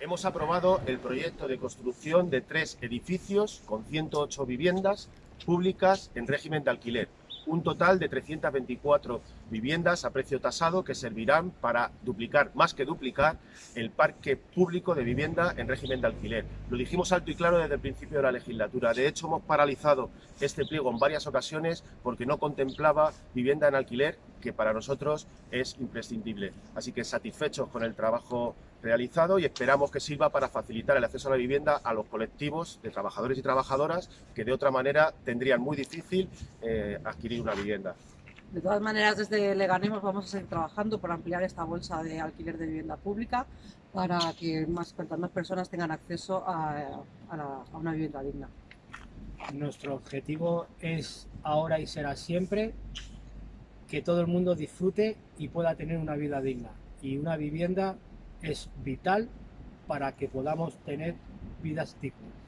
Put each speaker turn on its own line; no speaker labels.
Hemos aprobado el proyecto de construcción de tres edificios con 108 viviendas públicas en régimen de alquiler. Un total de 324 viviendas a precio tasado que servirán para duplicar, más que duplicar, el parque público de vivienda en régimen de alquiler. Lo dijimos alto y claro desde el principio de la legislatura. De hecho, hemos paralizado este pliego en varias ocasiones porque no contemplaba vivienda en alquiler, que para nosotros es imprescindible. Así que satisfechos con el trabajo realizado y esperamos que sirva para facilitar el acceso a la vivienda a los colectivos de trabajadores y trabajadoras que de otra manera tendrían muy difícil eh, adquirir una vivienda.
De todas maneras, desde Leganemos vamos a seguir trabajando por ampliar esta bolsa de alquiler de vivienda pública para que más, cuantas más personas tengan acceso a, a, la, a una vivienda digna.
Nuestro objetivo es ahora y será siempre que todo el mundo disfrute y pueda tener una vida digna. Y una vivienda es vital para que podamos tener vidas dignas.